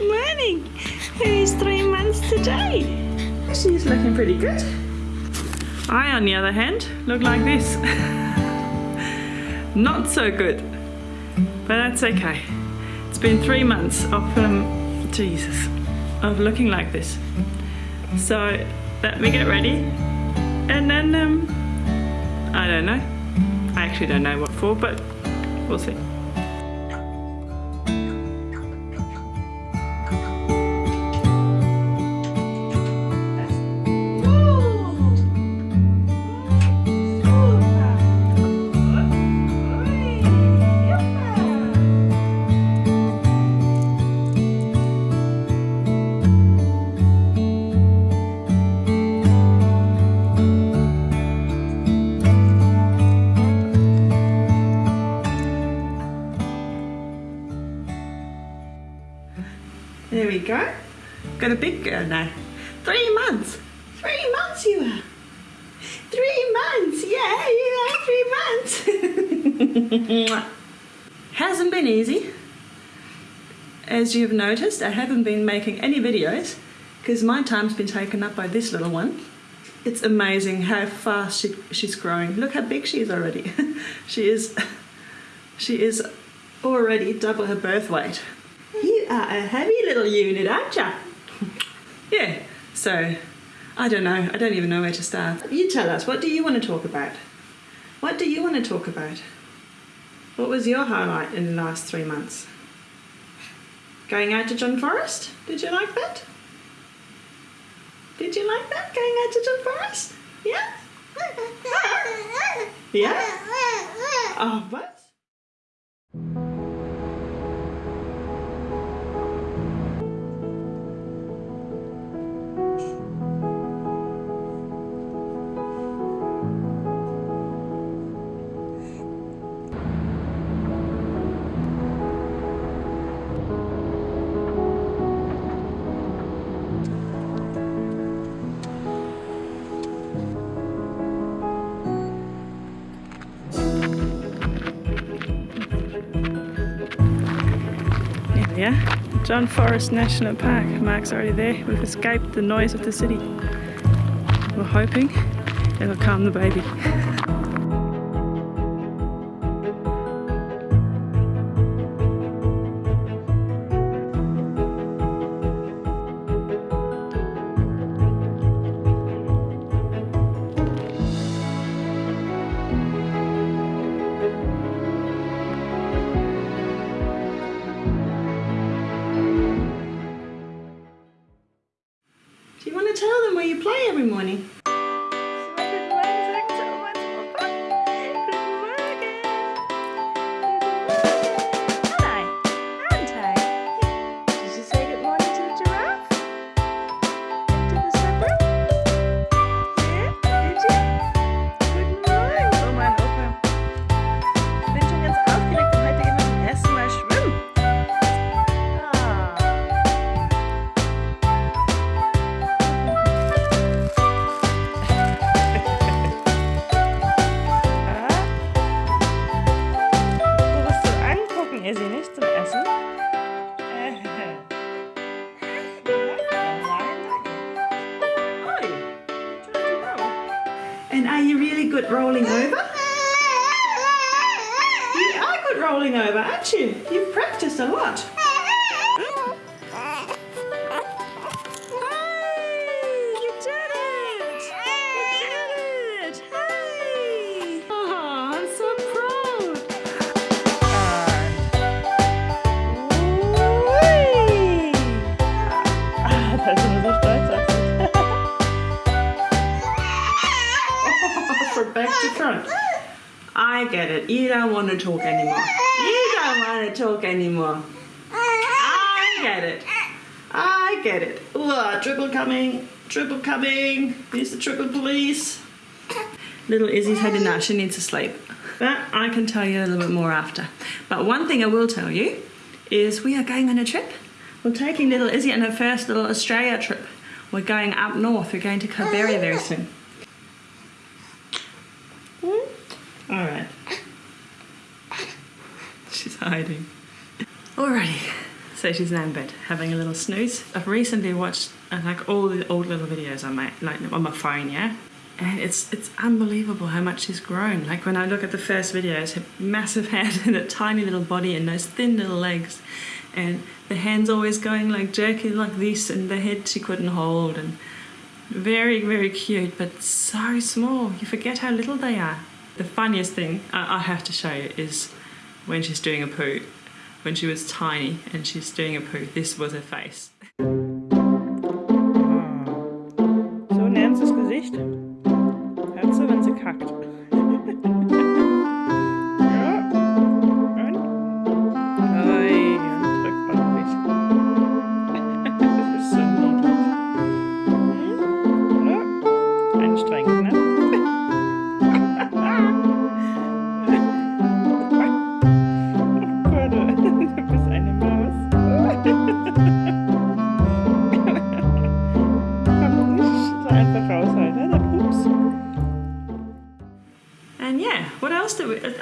morning. Who's three months today? She's looking pretty good. I, on the other hand, look like this. Not so good, but that's okay. It's been three months of, um, Jesus, of looking like this. So let me get ready and then, um, I don't know. I actually don't know what for, but we'll see. Go. Got a big girl now. Three months. Three months you are. Three months. Yeah, you are three months. Hasn't been easy. As you've noticed, I haven't been making any videos because my time's been taken up by this little one. It's amazing how fast she, she's growing. Look how big she is already. she is she is already double her birth weight. You are a heavy little unit, aren't you? yeah, so I don't know. I don't even know where to start. You tell us, what do you want to talk about? What do you want to talk about? What was your highlight in the last three months? Going out to John Forrest? Did you like that? Did you like that, going out to John Forrest? Yeah? Yeah? Oh, what? Are. John Forrest National Park. Mark's already there. We've escaped the noise of the city. We're hoping it'll calm the baby. good rolling over? You are good rolling over, aren't you? You've practiced a lot. It. You don't want to talk anymore. You don't want to talk anymore. I get it. I get it. Ooh, triple coming. Triple coming. Here's the triple police. Little Izzy's had enough. She needs to sleep. But I can tell you a little bit more after. But one thing I will tell you is we are going on a trip. We're taking little Izzy on her first little Australia trip. We're going up north. We're going to Kalbarri very soon. Hmm? All right. She's hiding. Alrighty. So she's now in bed having a little snooze. I've recently watched uh, like all the old little videos on my like on my phone, yeah. And it's it's unbelievable how much she's grown. Like when I look at the first videos, her massive head and a tiny little body and those thin little legs, and the hands always going like jerking like this, and the head she couldn't hold, and very very cute, but so small. You forget how little they are. The funniest thing I, I have to show you is when she's doing a poo when she was tiny and she's doing a poo. This was her face.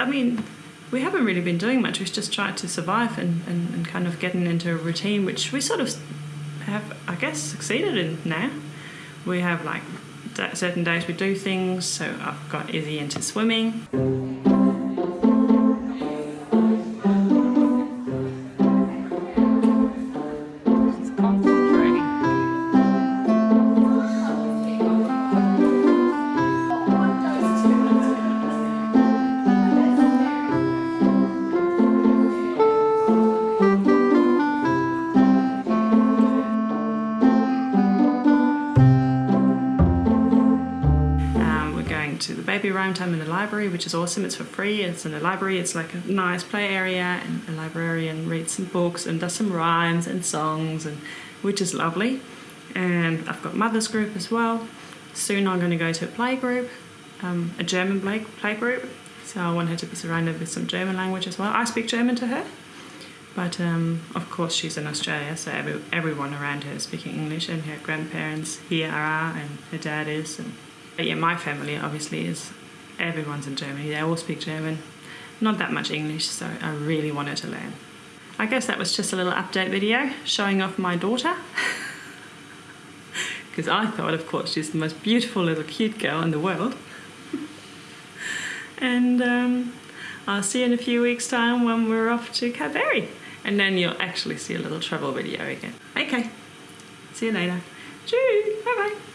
I mean, we haven't really been doing much. We've just tried to survive and, and, and kind of getting into a routine, which we sort of have, I guess, succeeded in now. We have like certain days we do things, so I've got Izzy into swimming. Baby round time in the library, which is awesome. It's for free. It's in the library. It's like a nice play area, and a librarian reads some books and does some rhymes and songs, and which is lovely. And I've got mother's group as well. Soon I'm going to go to a play group, um, a German play, play group. So I want her to be surrounded with some German language as well. I speak German to her, but um, of course she's in Australia, so every, everyone around her is speaking English, and her grandparents here are, and her dad is, and yeah, my family obviously is everyone's in Germany. They all speak German. Not that much English, so I really wanted to learn. I guess that was just a little update video showing off my daughter. Because I thought, of course, she's the most beautiful little cute girl in the world. and um, I'll see you in a few weeks' time when we're off to Kalbarri. And then you'll actually see a little travel video again. Okay, see you later. Cheers, bye-bye.